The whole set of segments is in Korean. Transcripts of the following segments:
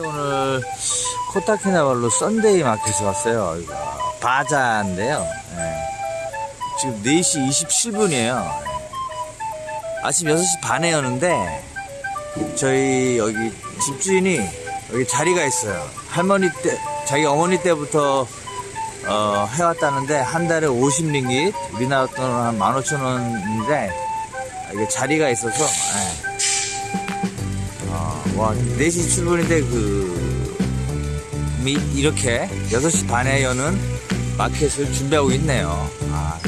오늘 코타키나발루 Sunday Market에 왔어요. 여기가 바자인데요. 예. 지금 4시 27분이에요. 아침 6시 반에 여는데 저희 여기 집주인이 여기 자리가 있어요. 할머니 때, 자기 어머니 때부터 어, 해왔다는데 한 달에 50링깃, 우리나라 돈으로 한 15,000원인데 이게 자리가 있어서 예. 어, 와, 4시 출근인데 그, 미, 이렇게 6시 반에 여는 마켓을 준비하고 있네요. 아,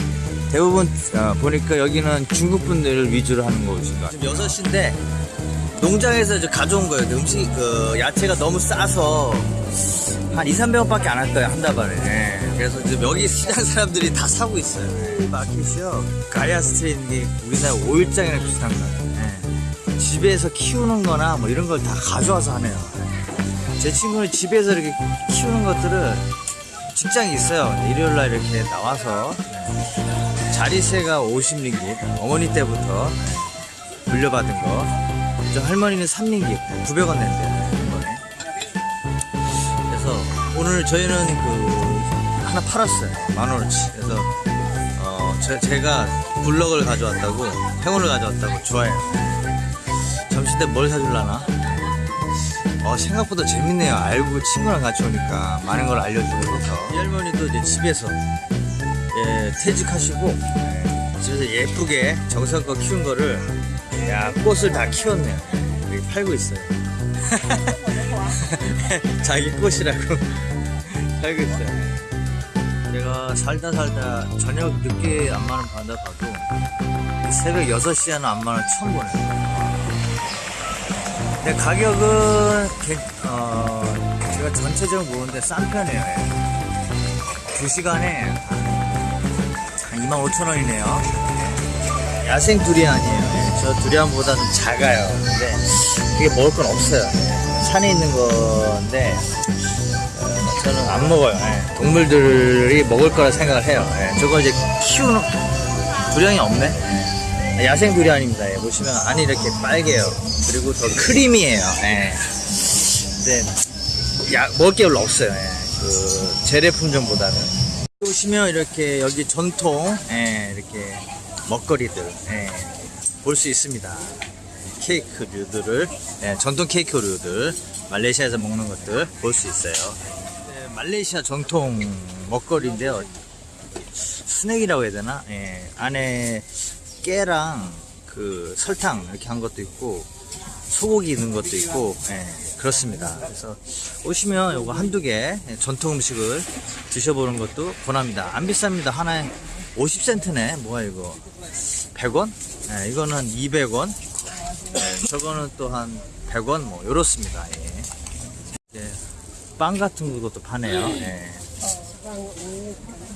대부분 어, 보니까 여기는 중국 분들 위주로 하는 곳인 것 같아요. 지금 6시인데 농장에서 이제 가져온 거예요. 음식, 그, 야채가 너무 싸서 한 2, 300원 밖에 안 할 거예요. 한 다발에. 예. 그래서 지금 여기 시장 사람들이 다 사고 있어요. 이 마켓이요. Gaya Street, 우리나라 오일장이랑 비슷한 것 같아요. 예. 집에서 키우는 거나 뭐 이런 걸 다 가져와서 하네요. 예. 제 친구는 집에서 이렇게 키우는 것들을 직장이 있어요. 일요일날 이렇게 나와서 예. 자리세가 50링깃 어머니 때부터 예. 물려받은 거. 저 할머니는 3링깃 900원 낸대요. 그래서 오늘 저희는 그 하나 팔았어요. 만 원어치. 그래서 어 제, 제가 블럭을 가져왔다고 행운을 가져왔다고 좋아해요. 점심 때뭘 사줄라나? 어, 생각보다 재밌네요. 알고 친구랑 같이 오니까 많은 걸 알려주고 해서. 이 할머니도 이제 집에서 예, 퇴직하시고 예, 집에서 예쁘게 정성껏 키운 거를 야 꽃을 다 키웠네요. 여기 팔고 있어요. 자기 꽃이라고 팔고 있어요. 제가 살다 살다 저녁 늦게 안마는 받아 봐도 새벽 6시에는 안마는 처음 보네요. 근데 가격은 괜- 어, 제가 전체적으로 모르는데 싼 편이에요. 2시간에 한 25,000원이네요. 야생 두리안이에요. 예, 저 두리안보다 는 작아요. 근데 그게 먹을 건 없어요. 산에 있는 건데 어, 저는 안 먹어요. 예, 동물들이 먹을 거라 생각을 해요. 예, 저거 이제 키우는 두리안이 없네. 예, 야생 두리안입니다. 예, 보시면 안이 이렇게 빨개요. 그리고 더 크리미해요. 예. 근데 야, 먹을 게 별로 없어요. 예, 그 재래 품종보다는. 보시면 이렇게 여기 전통 예, 이렇게 먹거리들 예, 볼 수 있습니다. 케이크류들을 예, 전통 케이크류들 말레이시아에서 먹는 것들 볼 수 있어요. 네, 말레이시아 전통 먹거리인데요. 스낵이라고 해야 되나? 예, 안에 깨랑 그 설탕 이렇게 한 것도 있고 소고기 있는 것도 있고 예, 그렇습니다. 그래서 오시면 요거 한두 개 예, 전통 음식을 드셔보는 것도 권합니다. 안 비쌉니다. 하나에 50센트네. 뭐야 이거? 100원? 예, 이거는 200원. 예, 저거는 또 한 100원 뭐 요렇습니다. 예. 예, 빵 같은 것도 파네요. 예.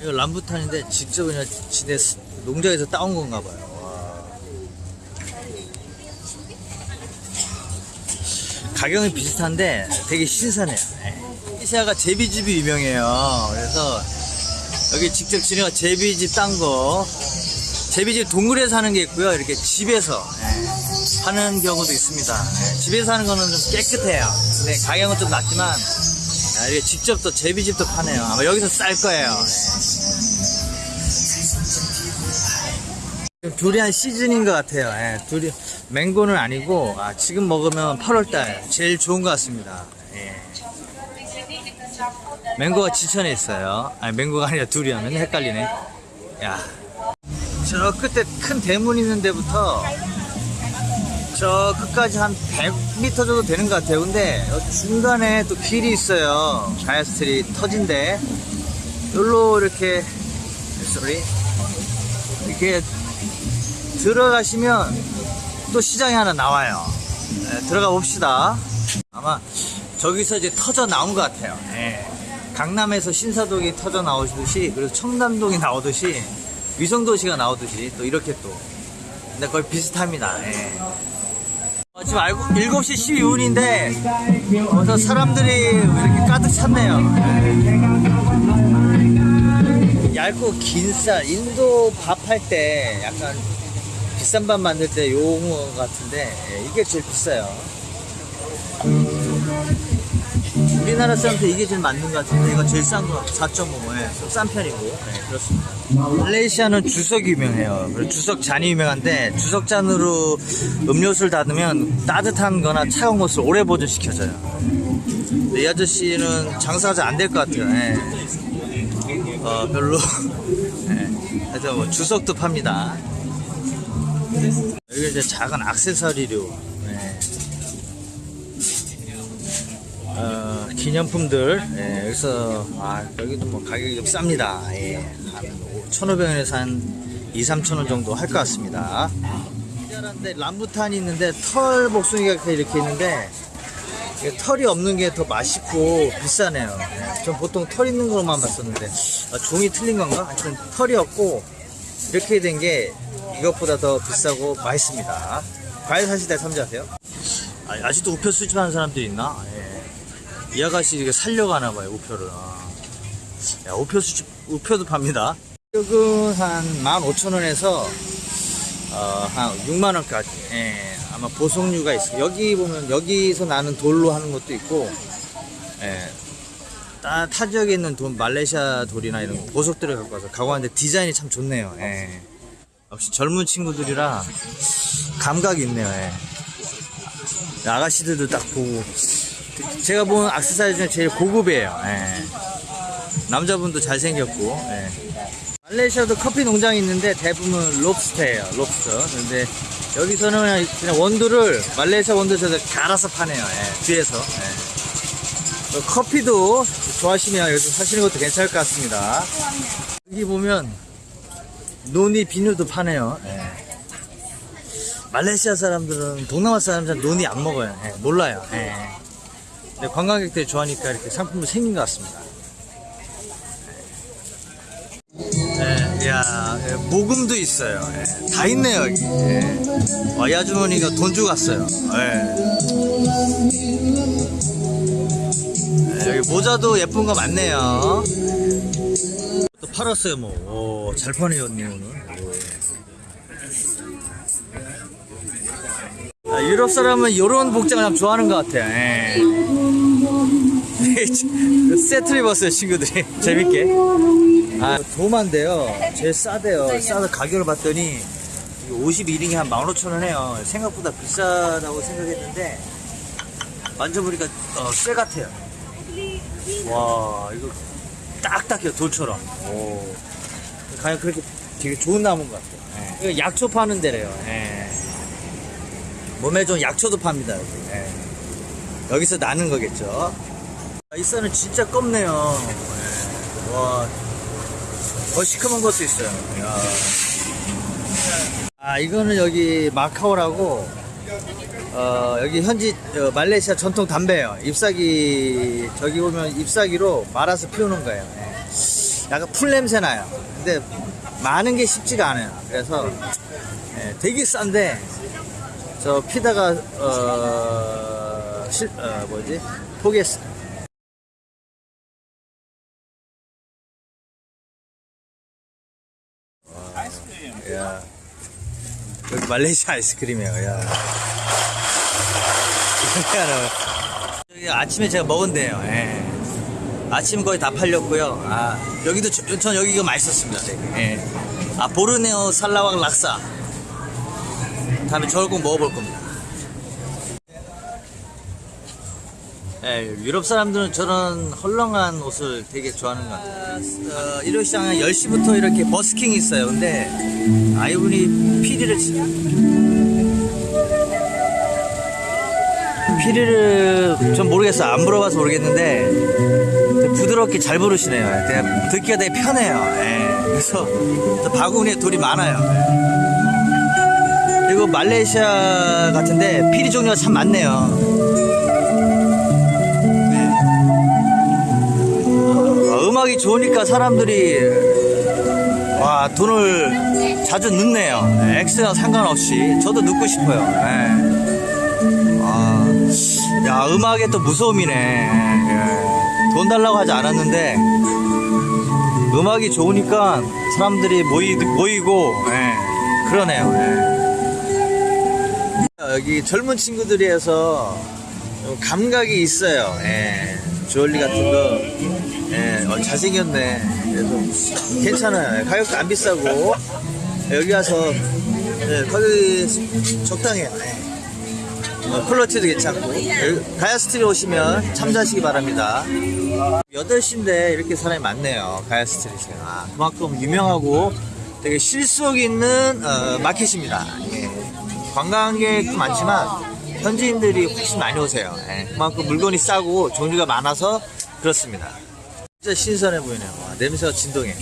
이거 람부탄인데 직접 그냥 지네 스- 농장에서 따온 건가 봐요. 와. 가격은 비슷한데 되게 신선해요. 시아가 제비집이 유명해요. 그래서 여기 직접 지네가 제비집 딴 거, 제비집 동굴에서 하는 게 있고요. 이렇게 집에서 예, 하는 경우도 있습니다. 예, 집에서 하는 거는 좀 깨끗해요. 근데 가격은 좀 낮지만 아, 이게 직접 또 제비집도 파네요. 아마 여기서 쌀 거예요. 예. 두리안 시즌인 것 같아요. 예, 두리 맹고는 아니고 아, 지금 먹으면 8월달 제일 좋은 것 같습니다. 예. 맹고가 지천에 있어요. 아니 맹고가 아니라 맨날 헷갈리네. 야, 저 끝에 큰 대문 있는 데부터 저 끝까지 한 100m 정도 되는 것 같아요. 근데 중간에 또 길이 있어요. Gaya Street인데 여기로 이렇게 sorry 이렇게 들어가시면 또 시장이 하나 나와요. 네, 들어가 봅시다. 아마 저기서 이제 터져 나온 것 같아요. 예. 강남에서 신사동이 터져 나오듯이 그리고 청담동이 나오듯이 위성도시가 나오듯이 또 이렇게 또 근데 거의 비슷합니다. 예. 어, 지금 알고 7시 12분인데 어서 사람들이 이렇게 가득 찼네요. 얇고 긴 쌀, 인도 밥 할 때 약간 비싼 밥 만들 때 용어 같은데 예, 이게 제일 비싸요. 우리나라 사람한테 이게 제일 맞는 것 같은데 이거 제일 싼 거 4.5. 예, 싼 편이고. 네, 그렇습니다. 말레이시아는 주석이 유명해요. 주석 잔이 유명한데 주석 잔으로 음료수를 닫으면 따뜻한 거나 차가운 것을 오래 보존시켜줘요. 이 아저씨는 장사가 잘 안 될 것 같아요. 예. 어, 별로. 예. 하여튼 뭐 주석도 팝니다. 여기 이제 작은 악세사리류. 예. 어, 기념품들. 예, 여기서, 아, 여기도 뭐 가격이 좀 쌉니다. 예. 한 1,500원에서 한 2, 3,000원 정도 할 것 같습니다. 특별한데 람부탄이 있는데 털 복숭이가 이렇게 있는데 털이 없는 게 더 맛있고 비싸네요. 예, 전 보통 털 있는 것만 봤었는데 아, 종이 틀린 건가? 하여튼 털이 없고 이렇게 된 게 이것보다 더 비싸고 맛있습니다. 과일 사실 때 참조하세요. 아, 아직도 우표 수집하는 사람들이 있나? 예. 이 아가씨 이게 살려고 하나 봐요, 우표를. 아. 야, 우표 수집, 우표도 팝니다. 가격은 한 15,000원에서 어, 한 6만원까지. 예, 아마 보석류가 있어요. 여기 보면 여기서 나는 돌로 하는 것도 있고, 예, 타, 타 지역에 있는 돈, 말레이시아 돌이나 이런 보석들을 갖고 와서 가고 하는데 디자인이 참 좋네요. 예. 역시 젊은 친구들이라 감각이 있네요. 예. 아가씨들도 딱 보고 제가 본 악세사리 중에 제일 고급이에요. 예. 남자분도 잘생겼고 예. 말레이시아도 커피 농장이 있는데 대부분 롭스터예요. 롭스터. 근데 여기서는 그냥, 원두를 말레이시아 원두에서 갈아서 파네요. 예. 뒤에서. 예. 어, 커피도 좋아하시면 여기서 사시는 것도 괜찮을 것 같습니다. 여기 보면 논이 비누도 파네요. 예. 말레이시아 사람들은 동남아 사람들은 논이 안 먹어요. 예, 몰라요. 예. 근데 관광객들이 좋아하니까 이렇게 상품도 생긴 것 같습니다. 예, 야, 예, 모금도 있어요. 예, 다 있네요, 여기. 예. 와, 이 아주머니가 돈 주고 갔어요. 예. 예, 여기 모자도 예쁜 거 많네요. 또 팔았어요, 뭐. 오, 잘 파네요, 언니, 오늘. 오. 아, 유럽 사람은 이런 복장을 참 좋아하는 것 같아요. 예. 세트를 입었어요, 친구들이. 재밌게. 아, 도마인데요. 제일 싸대요. 싸서 가격을 봤더니 51링이 한 15,000원 해요. 생각보다 비싸다고 생각했는데 만져보니까 어, 쇠 같아요. 와, 이거 딱딱해요, 돌처럼. 오. 과연 그렇게 되게 좋은 나무인 것 같아요. 예. 이거 약초 파는 데래요. 예. 몸에 좋은 약초도 팝니다, 여기. 예. 여기서 나는 거겠죠. 아, 이 쌀은 진짜 껍네요. 예. 와, 더 시커먼 것도 있어요. 야. 아, 이거는 여기 마카오라고, 어, 여기 현지 어, 말레이시아 전통 담배예요. 잎사귀, 저기 보면 잎사귀로 말아서 피우는 거예요. 예. 약간 풀 냄새 나요. 근데 많은 게 쉽지가 않아요. 그래서 예, 되게 싼데, 저 피다가, 어, 실, 어, 뭐지? 포기했어. 야. 여기 말레이시아 아이스크림이에요, 야. 아침에 제가 먹은데요, 예. 아침 거의 다 팔렸고요. 아, 여기도, 저- 전 여기가 맛있었습니다. 예. 아, 보르네오 살라왕 락사. 다음에 저걸 꼭 먹어볼 겁니다. 예, 유럽 사람들은 저런 헐렁한 옷을 되게 좋아하는 것 같아요. 어, 일요 시장은 10시부터 이렇게 버스킹이 있어요. 근데 아 이분이 피리를 치- 피리를 전 모르겠어요. 안 물어봐서 모르겠는데 부드럽게 잘 부르시네요. 그냥 듣기가 되게 편해요. 예, 그래서 저 바구니에 돌이 많아요. 예. 그리고 말레이시아 같은데 피리 종류가 참 많네요. 어, 음악이 좋으니까 사람들이 와 돈을 자주 넣네요. 네, X랑 상관없이 저도 넣고 싶어요. 네. 아, 야 음악에 또 무서움이네. 예. 돈 달라고 하지 않았는데 음악이 좋으니까 사람들이 모이, 모이고 예, 그러네요. 예. 여기 젊은 친구들이 해서 감각이 있어요. 예. 주얼리 같은 거, 예, 어, 잘생겼네. 그래서 괜찮아요. 가격도 안 비싸고, 여기 와서, 예, 가격이 적당해요. 예. 어, quality도 괜찮고, Gaya Street 오시면 참조하시기 바랍니다. 8시인데 이렇게 사람이 많네요. Gaya Street가. 아, 그만큼 유명하고 되게 실속 있는 어, 마켓입니다. 예. 관광객도 많지만 현지인들이 훨씬 많이 오세요. 예. 그만큼 물건이 싸고 종류가 많아서 그렇습니다. 진짜 신선해 보이네요. 와, 냄새가 진동해.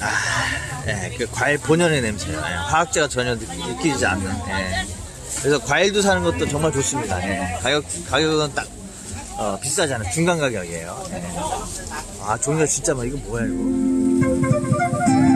아, 예, 그 과일 본연의 냄새예요. 예, 화학제가 전혀 느- 느끼지 않는. 예. 그래서 과일도 사는 것도 정말 좋습니다. 예. 가격 가격은 딱 어, 비싸지 않아요. 중간 가격이에요. 예. 아 종류가 진짜 많아. 이거 뭐야 이거?